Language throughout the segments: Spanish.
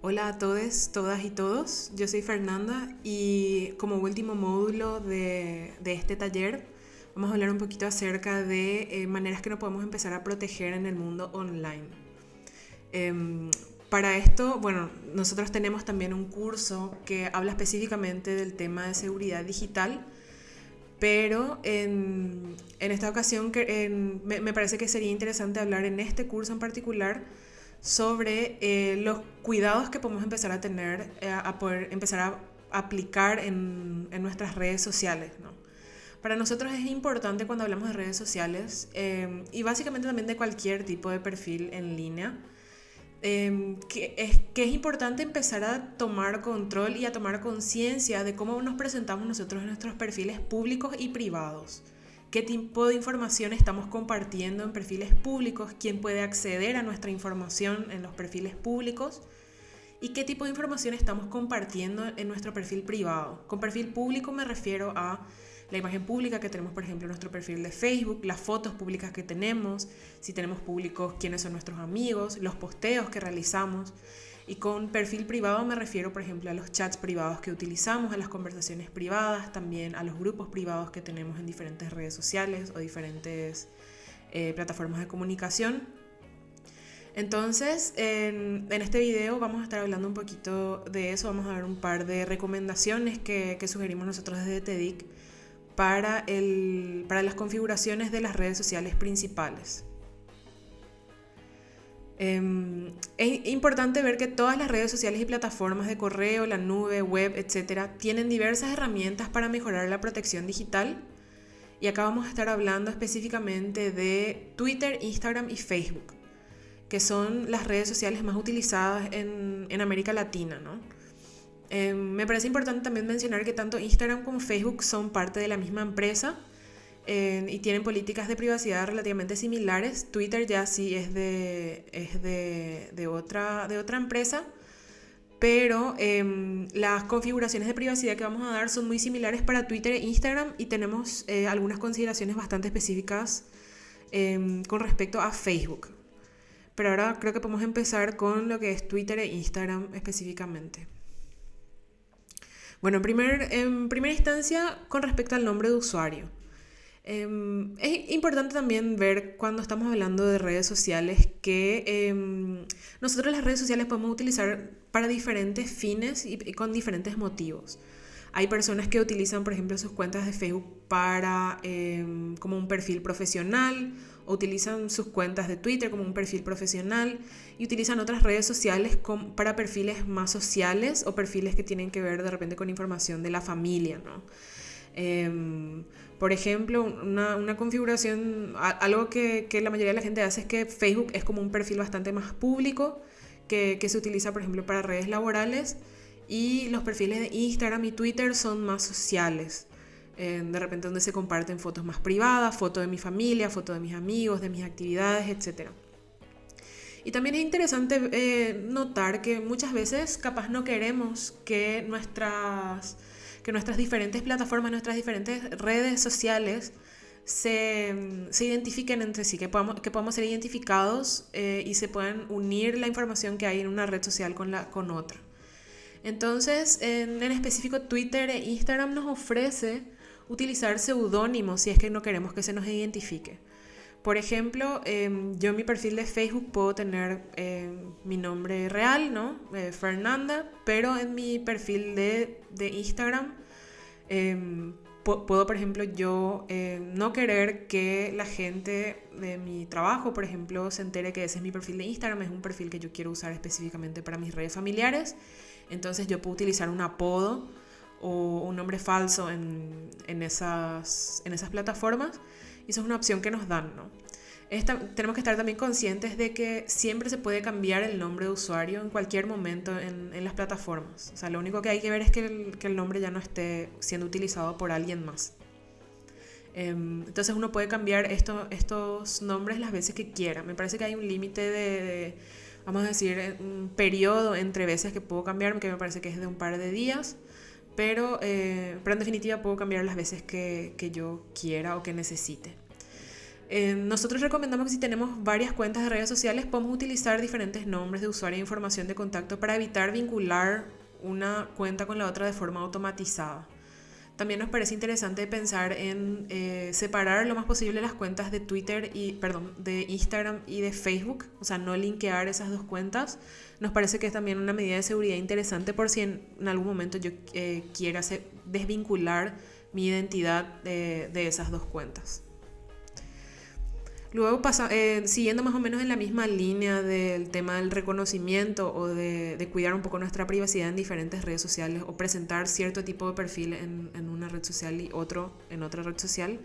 Hola a todos, todas y todos. Yo soy Fernanda y como último módulo de, este taller vamos a hablar un poquito acerca de eh, maneras que nos podemos empezar a proteger en el mundo online. Em, para esto, bueno, nosotros tenemos también un curso que habla específicamente del tema de seguridad digital, pero en, esta ocasión me, me parece que sería interesante hablar en este curso en particular sobre eh, los cuidados que podemos empezar a tener, eh, a poder empezar a aplicar en, en nuestras redes sociales. Para nosotros es importante cuando hablamos de redes sociales em, y básicamente también de cualquier tipo de perfil en línea, em, que, es, que es importante empezar a tomar control y a tomar conciencia de cómo nos presentamos nosotros en nuestros perfiles públicos y privados qué tipo de información estamos compartiendo en perfiles públicos, quién puede acceder a nuestra información en los perfiles públicos y qué tipo de información estamos compartiendo en nuestro perfil privado. Con perfil público me refiero a la imagen pública que tenemos, por ejemplo, en nuestro perfil de Facebook, las fotos públicas que tenemos, si tenemos públicos quiénes son nuestros amigos, los posteos que realizamos. Y con perfil privado me refiero, por ejemplo, a los chats privados que utilizamos, a las conversaciones privadas, también a los grupos privados que tenemos en diferentes redes sociales o diferentes eh, plataformas de comunicación. Entonces, en, este video vamos a estar hablando un poquito de eso, vamos a ver un par de recomendaciones que, sugerimos nosotros desde TEDIC para, el, para las configuraciones de las redes sociales principales. Em, es importante ver que todas las redes sociales y plataformas de correo, la nube, web, etcétera, tienen diversas herramientas para mejorar la protección digital. Y acá vamos a estar hablando específicamente de Twitter, Instagram y Facebook, que son las redes sociales más utilizadas en, en América Latina. ¿no? Em, me parece importante también mencionar que tanto Instagram como Facebook son parte de la misma empresa y tienen políticas de privacidad relativamente similares. Twitter ya sí es de, es de, de otra, de otra empresa, pero em, las configuraciones de privacidad que vamos a dar son muy similares para Twitter e Instagram y tenemos eh, algunas consideraciones bastante específicas em, con respecto a Facebook. Pero ahora creo que podemos empezar con lo que es Twitter e Instagram específicamente. Bueno, primer, en primera instancia, con respecto al nombre de usuario. Em, es importante también ver cuando estamos hablando de redes sociales que em, nosotros las redes sociales podemos utilizar para diferentes fines y, con diferentes motivos. Hay personas que utilizan, por ejemplo, sus cuentas de Facebook para em, como un perfil profesional, o utilizan sus cuentas de Twitter como un perfil profesional y utilizan otras redes sociales para perfiles más sociales o perfiles que tienen que ver de repente con información de la familia, ¿no? Por ejemplo, una, configuración, algo que, la mayoría de la gente hace es que Facebook es como un perfil bastante más público que, se utiliza, por ejemplo, para redes laborales y los perfiles de Instagram y Twitter son más sociales. De repente donde se comparten fotos más privadas, fotos de mi familia, fotos de mis amigos, de mis actividades, etc. Y también es interesante eh, notar que muchas veces capaz no queremos que nuestras que nuestras diferentes plataformas, nuestras diferentes redes sociales se, identifiquen entre sí, que podamos, que podamos ser identificados eh, y se puedan unir la información que hay en una red social con, la, con otra. Entonces, en, específico, Twitter e Instagram nos ofrece utilizar seudónimos si es que no queremos que se nos identifique. Por ejemplo, em, yo en mi perfil de Facebook puedo tener em, mi nombre real, ¿no? Eh, Fernanda, pero en mi perfil de, de Instagram Em, puedo, por ejemplo, yo no querer que la gente de mi trabajo, por ejemplo, se entere que ese es mi perfil de Instagram, es un perfil que yo quiero usar específicamente para mis redes familiares. Entonces yo puedo utilizar un apodo o un nombre falso en, en, esas, en esas plataformas. Y eso es una opción que nos dan, ¿no? tenemos que estar también conscientes de que siempre se puede cambiar el nombre de usuario en cualquier momento en, en las plataformas. O sea, lo único que hay que ver es que el, que el nombre ya no esté siendo utilizado por alguien más. Em, entonces uno puede cambiar esto, estos nombres las veces que quiera. Me parece que hay un límite de, vamos a decir, un periodo entre veces que puedo cambiar, que me parece que es de un par de días. Pero, eh, pero en definitiva puedo cambiar las veces que, que yo quiera o que necesite. Eh, nosotros recomendamos que si tenemos varias cuentas de redes sociales, podemos utilizar diferentes nombres de usuario e información de contacto para evitar vincular una cuenta con la otra de forma automatizada. También nos parece interesante pensar en eh, separar lo más posible las cuentas de Twitter y, perdón, de Instagram y de Facebook, o sea, no linkear esas dos cuentas. Nos parece que es también una medida de seguridad interesante por si en, algún momento yo eh, quiera desvincular mi identidad de esas dos cuentas. Luego, pasa, eh, siguiendo más o menos en la misma línea del tema del reconocimiento o de, cuidar un poco nuestra privacidad en diferentes redes sociales o presentar cierto tipo de perfil en, una red social y otro en otra red social,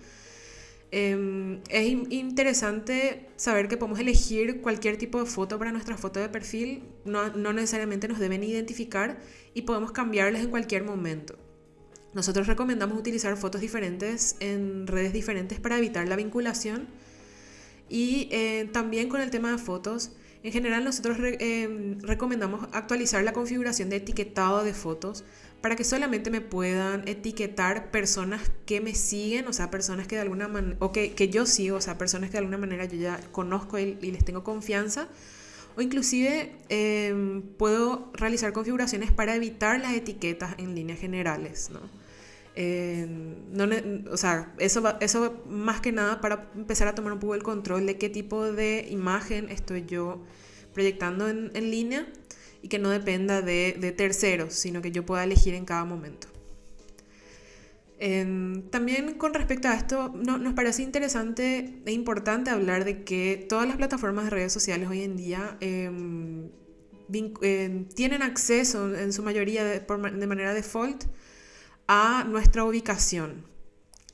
em, es interesante saber que podemos elegir cualquier tipo de foto para nuestra foto de perfil, no, no necesariamente nos deben identificar y podemos cambiarles en cualquier momento. Nosotros recomendamos utilizar fotos diferentes en redes diferentes para evitar la vinculación y eh, también con el tema de fotos, en general nosotros eh, recomendamos actualizar la configuración de etiquetado de fotos para que solamente me puedan etiquetar personas que me siguen, o sea, personas que de alguna manera, o que, que, yo sigo, o sea, personas que de alguna manera yo ya conozco y, les tengo confianza. O inclusive em, puedo realizar configuraciones para evitar las etiquetas en líneas generales, ¿no? No, o sea, eso, eso más que nada para empezar a tomar un poco el control de qué tipo de imagen estoy yo proyectando en, en línea y que no dependa de, de, terceros, sino que yo pueda elegir en cada momento. también con respecto a esto, no, nos parece interesante e importante hablar de que todas las plataformas de redes sociales hoy en día em, em, tienen acceso en su mayoría de manera default a nuestra ubicación.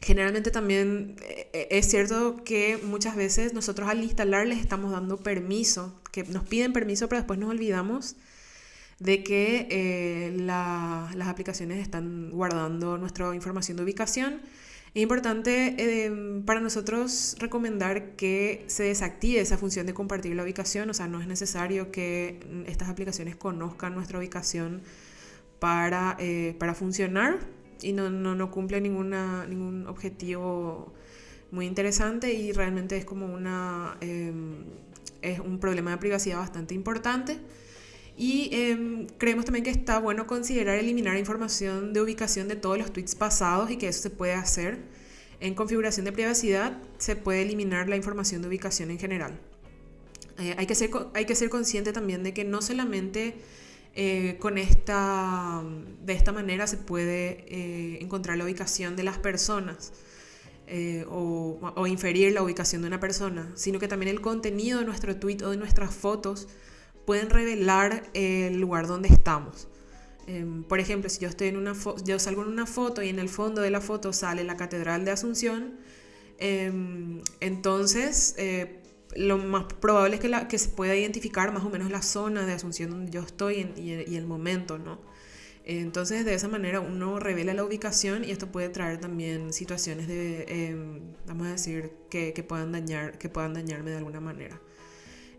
Generalmente también eh, es cierto que muchas veces nosotros al instalarles estamos dando permiso, que nos piden permiso, pero después nos olvidamos de que eh, las aplicaciones están guardando nuestra información de ubicación. Es importante eh, para nosotros recomendar que se desactive esa función de compartir la ubicación, o sea, no es necesario que estas aplicaciones conozcan nuestra ubicación para, para funcionar y no, no, no cumple ninguna, ningún objetivo muy interesante y realmente es como una, em, es un problema de privacidad bastante importante. Y em, creemos también que está bueno considerar eliminar información de ubicación de todos los tweets pasados y que eso se puede hacer. En configuración de privacidad se puede eliminar la información de ubicación en general. Eh, hay, que ser, hay que ser consciente también de que no solamente eh, con esta, de esta manera se puede eh, encontrar la ubicación de las personas eh, o, inferir la ubicación de una persona, sino que también el contenido de nuestro tweet o de nuestras fotos pueden revelar el lugar donde estamos. Em, por ejemplo, si yo, estoy en una yo salgo en una foto y en el fondo de la foto sale la Catedral de Asunción, em, entonces lo más probable es que, la, que se pueda identificar más o menos la zona de Asunción donde yo estoy y, el momento, ¿no? Entonces, de esa manera uno revela la ubicación y esto puede traer también situaciones de, em, vamos a decir, que, que, puedan dañar, que puedan dañarme de alguna manera.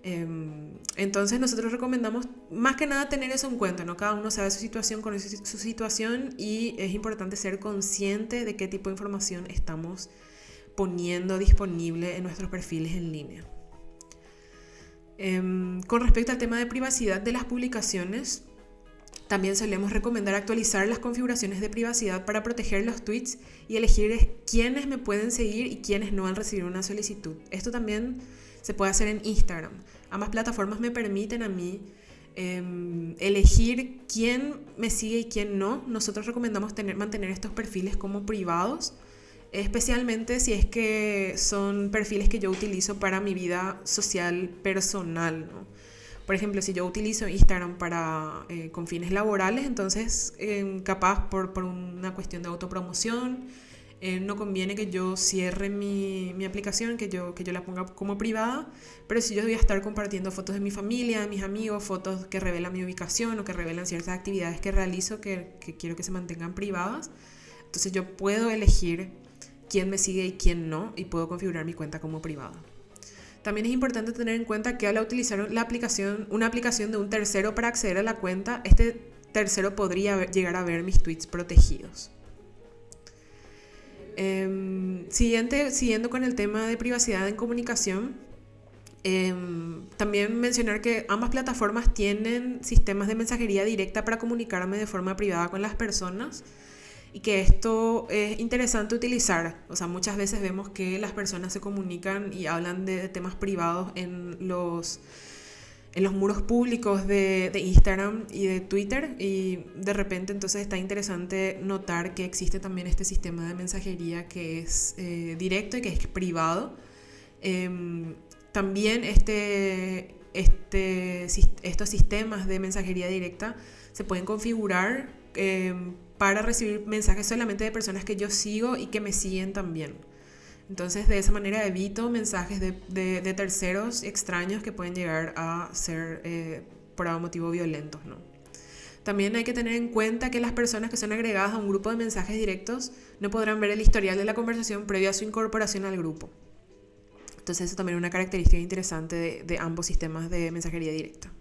Em, entonces, nosotros recomendamos más que nada tener eso en cuenta, ¿no? Cada uno sabe su situación, con su situación y es importante ser consciente de qué tipo de información estamos poniendo disponible en nuestros perfiles en línea. Em, con respecto al tema de privacidad de las publicaciones, también solemos recomendar actualizar las configuraciones de privacidad para proteger los tweets y elegir quiénes me pueden seguir y quiénes no al recibir una solicitud. Esto también se puede hacer en Instagram. Ambas plataformas me permiten a mí em, elegir quién me sigue y quién no. Nosotros recomendamos tener, mantener estos perfiles como privados especialmente si es que son perfiles que yo utilizo para mi vida social personal. Por ejemplo, si yo utilizo Instagram para, eh, con fines laborales, entonces eh, capaz por, por, una cuestión de autopromoción, eh, no conviene que yo cierre mi, mi, aplicación, que yo, que yo la ponga como privada, pero si yo voy a estar compartiendo fotos de mi familia, de mis amigos, fotos que revelan mi ubicación o que revelan ciertas actividades que realizo que, que quiero que se mantengan privadas, entonces yo puedo elegir quién me sigue y quién no y puedo configurar mi cuenta como privada. También es importante tener en cuenta que al utilizar la aplicación, una aplicación de un tercero para acceder a la cuenta, este tercero podría llegar a ver mis tweets protegidos. Em, siguiente, siguiendo con el tema de privacidad en comunicación, em, también mencionar que ambas plataformas tienen sistemas de mensajería directa para comunicarme de forma privada con las personas y que esto es interesante utilizar. O sea, muchas veces vemos que las personas se comunican y hablan de temas privados en los en los muros públicos de, Instagram y de Twitter y de repente entonces está interesante notar que existe también este sistema de mensajería que es eh, directo y que es privado. Em, también este, este, estos sistemas de mensajería directa se pueden configurar em, para recibir mensajes solamente de personas que yo sigo y que me siguen también. Entonces, de esa manera evito mensajes de, terceros extraños que pueden llegar a ser eh, por algún motivo violentos. ¿no? También hay que tener en cuenta que las personas que son agregadas a un grupo de mensajes directos no podrán ver el historial de la conversación previo a su incorporación al grupo. Entonces, eso también es una característica interesante de ambos sistemas de mensajería directa.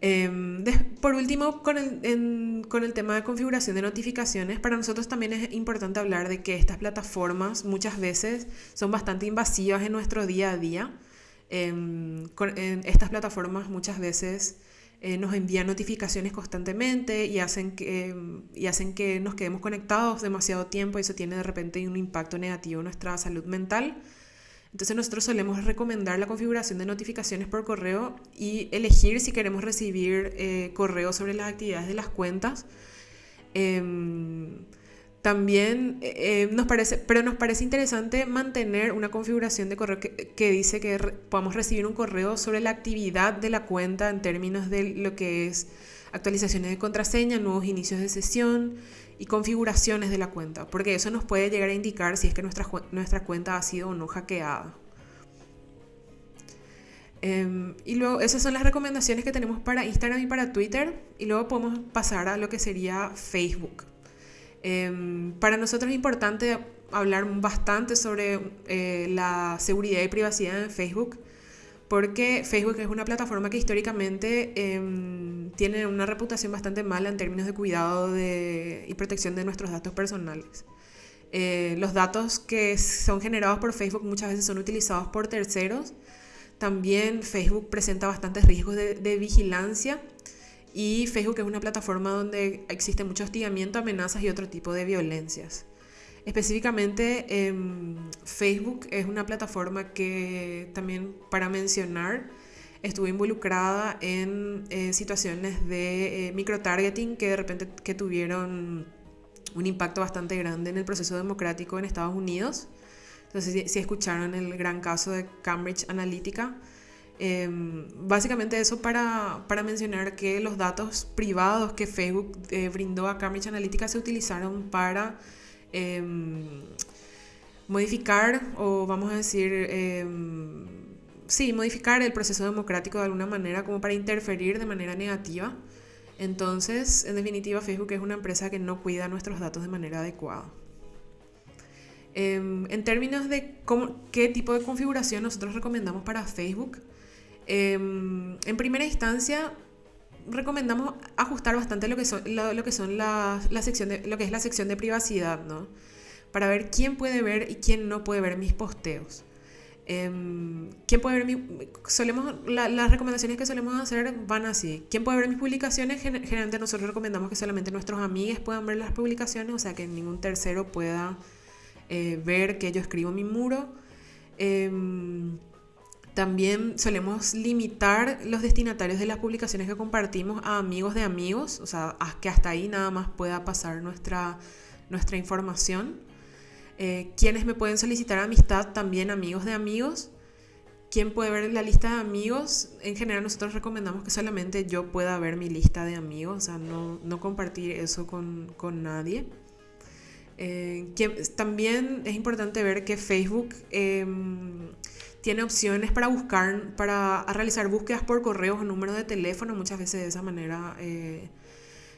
Em, por último, con el, con el tema de configuración de notificaciones, para nosotros también es importante hablar de que estas plataformas muchas veces son bastante invasivas en nuestro día a día. Em, estas plataformas muchas veces eh, nos envían notificaciones constantemente y hacen, que, y hacen que nos quedemos conectados demasiado tiempo y eso tiene de repente un impacto negativo en nuestra salud mental. Entonces nosotros solemos recomendar la configuración de notificaciones por correo y elegir si queremos recibir eh, correo sobre las actividades de las cuentas. Em, también eh, nos parece, pero nos parece interesante mantener una configuración de correo que, que dice que podamos recibir un correo sobre la actividad de la cuenta en términos de lo que es actualizaciones de contraseña, nuevos inicios de sesión, y configuraciones de la cuenta, porque eso nos puede llegar a indicar si es que nuestra, nuestra cuenta ha sido o no hackeada. Em, y luego, esas son las recomendaciones que tenemos para Instagram y para Twitter. Y luego podemos pasar a lo que sería Facebook. Em, para nosotros es importante hablar bastante sobre eh, la seguridad y privacidad en Facebook porque Facebook es una plataforma que históricamente em, tiene una reputación bastante mala en términos de cuidado y protección de nuestros datos personales. Eh, los datos que son generados por Facebook muchas veces son utilizados por terceros. También Facebook presenta bastantes riesgos de, de vigilancia y Facebook es una plataforma donde existe mucho hostigamiento, amenazas y otro tipo de violencias. Específicamente, em, Facebook es una plataforma que también, para mencionar, estuvo involucrada en eh, situaciones de eh, microtargeting que de repente que tuvieron un impacto bastante grande en el proceso democrático en Estados Unidos. Entonces, si, escucharon el gran caso de Cambridge Analytica, em, básicamente eso para, para, mencionar que los datos privados que Facebook eh, brindó a Cambridge Analytica se utilizaron para Em, modificar o vamos a decir, em, sí, modificar el proceso democrático de alguna manera como para interferir de manera negativa. Entonces, en definitiva, Facebook es una empresa que no cuida nuestros datos de manera adecuada. Em, en términos de qué tipo de configuración nosotros recomendamos para Facebook, en primera instancia recomendamos ajustar bastante lo que son, lo, que son la, la, sección de, lo que es la sección de privacidad, ¿no? Para ver quién puede ver y quién no puede ver mis posteos. Em, ¿Quién puede ver mi, solemos, las recomendaciones que solemos hacer van así. ¿Quién puede ver mis publicaciones? Generalmente nosotros recomendamos que solamente nuestros amigos puedan ver las publicaciones, o sea que ningún tercero pueda eh, ver que yo escribo mi muro. Em, también solemos limitar los destinatarios de las publicaciones que compartimos a amigos de amigos, o sea, que hasta ahí nada más pueda pasar nuestra, nuestra información. Eh, quienes me pueden solicitar amistad, también amigos de amigos. ¿Quién puede ver la lista de amigos? En general nosotros recomendamos que solamente yo pueda ver mi lista de amigos, o sea, no, no compartir eso con, con nadie. Eh, también es importante ver que Facebook... Eh, tiene opciones para buscar, para realizar búsquedas por correos o número de teléfono. Muchas veces de esa manera eh,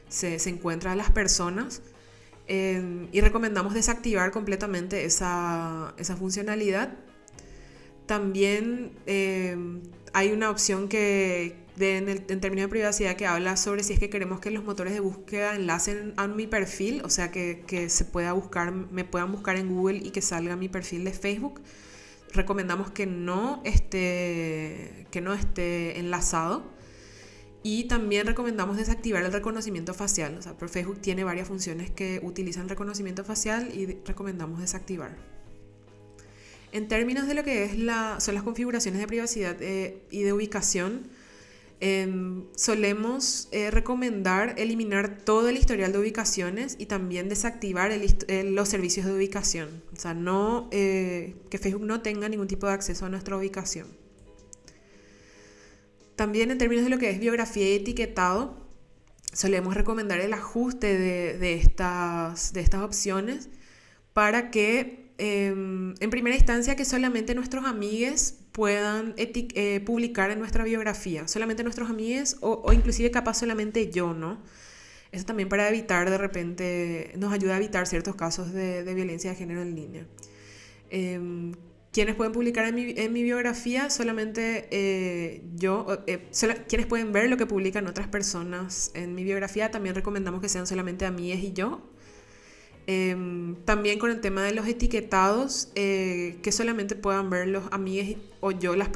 se, se encuentra las personas. Eh, y recomendamos desactivar completamente esa, esa funcionalidad. También eh, hay una opción que, en, términos de privacidad que habla sobre si es que queremos que los motores de búsqueda enlacen a mi perfil, o sea, que, se pueda buscar, me puedan buscar en Google y que salga mi perfil de Facebook. Recomendamos que no esté, que no esté enlazado. Y también recomendamos desactivar el reconocimiento facial. O sea, Facebook tiene varias funciones que utilizan reconocimiento facial y recomendamos desactivar. En términos de lo que es la, son las configuraciones de privacidad eh, y de ubicación, Em, solemos eh, recomendar eliminar todo el historial de ubicaciones y también desactivar los servicios de ubicación. O sea, no, eh, que Facebook no tenga ningún tipo de acceso a nuestra ubicación. También en términos de lo que es biografía y etiquetado, solemos recomendar el ajuste de, estas, de estas opciones para que em, en primera instancia que solamente nuestros amigues puedan eh, publicar en nuestra biografía, solamente nuestros amigos o, inclusive capaz solamente yo, ¿no? Eso también para evitar de repente, nos ayuda a evitar ciertos casos de, violencia de género en línea. Eh, quienes pueden publicar en mi, en mi biografía, solamente eh, yo, eh, quienes pueden ver lo que publican otras personas en mi biografía, también recomendamos que sean solamente amigues y yo, Em, también con el tema de los etiquetados, eh, que solamente puedan ver los amigos o yo las,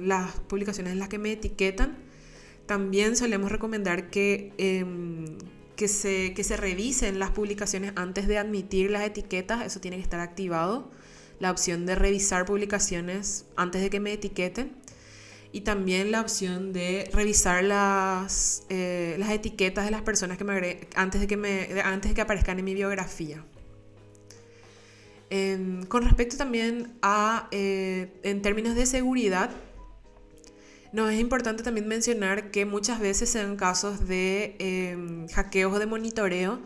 las publicaciones en las que me etiquetan. También solemos recomendar que, em, que, se, que se revisen las publicaciones antes de admitir las etiquetas. Eso tiene que estar activado. La opción de revisar publicaciones antes de que me etiqueten y también la opción de revisar las, eh, las etiquetas de las personas que me antes de que, me, antes de que aparezcan en mi biografía. Con respecto también a, eh, en términos de seguridad, nos es importante también mencionar que muchas veces se dan casos de em, hackeos o de monitoreo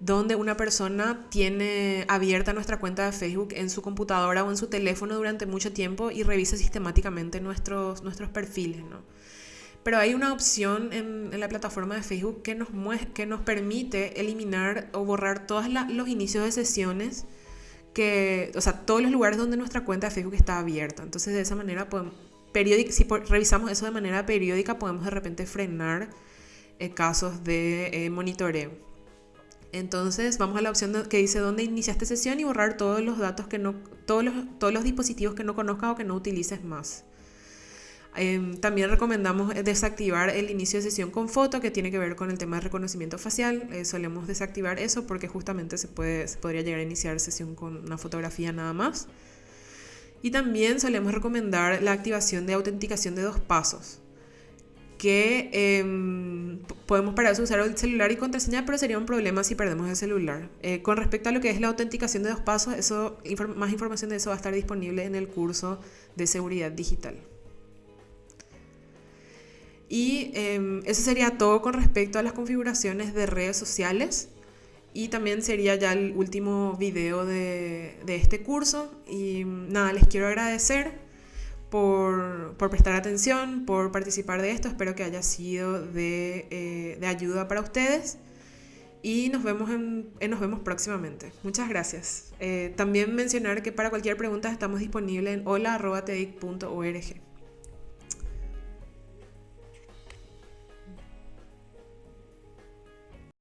donde una persona tiene abierta nuestra cuenta de Facebook en su computadora o en su teléfono durante mucho tiempo y revisa sistemáticamente nuestros, nuestros perfiles, ¿no? Pero hay una opción en, la plataforma de Facebook que nos, que nos permite eliminar o borrar todos los inicios de sesiones, que, o sea, todos los lugares donde nuestra cuenta de Facebook está abierta. Entonces, de esa manera, podemos, si revisamos eso de manera periódica, podemos de repente frenar eh, casos de eh, monitoreo. Entonces vamos a la opción que dice dónde iniciaste sesión y borrar todos los datos que no, todos los, todos los dispositivos que no conozcas o que no utilices más. Em, también recomendamos desactivar el inicio de sesión con foto que tiene que ver con el tema de reconocimiento facial. Eh, solemos desactivar eso porque justamente se, puede, se podría llegar a iniciar sesión con una fotografía nada más. Y también solemos recomendar la activación de autenticación de dos pasos que em, podemos parar de usar el celular y contraseña, pero sería un problema si perdemos el celular. Eh, con respecto a lo que es la autenticación de dos pasos, eso, más información de eso va a estar disponible en el curso de seguridad digital. Y em, eso sería todo con respecto a las configuraciones de redes sociales. Y también sería ya el último video de, de este curso. Y nada, les quiero agradecer por, prestar atención, por participar de esto. Espero que haya sido de, eh, ayuda para ustedes. Y nos vemos, en, nos vemos próximamente. Muchas gracias. Eh, también mencionar que para cualquier pregunta estamos disponibles en hola.tedic.org.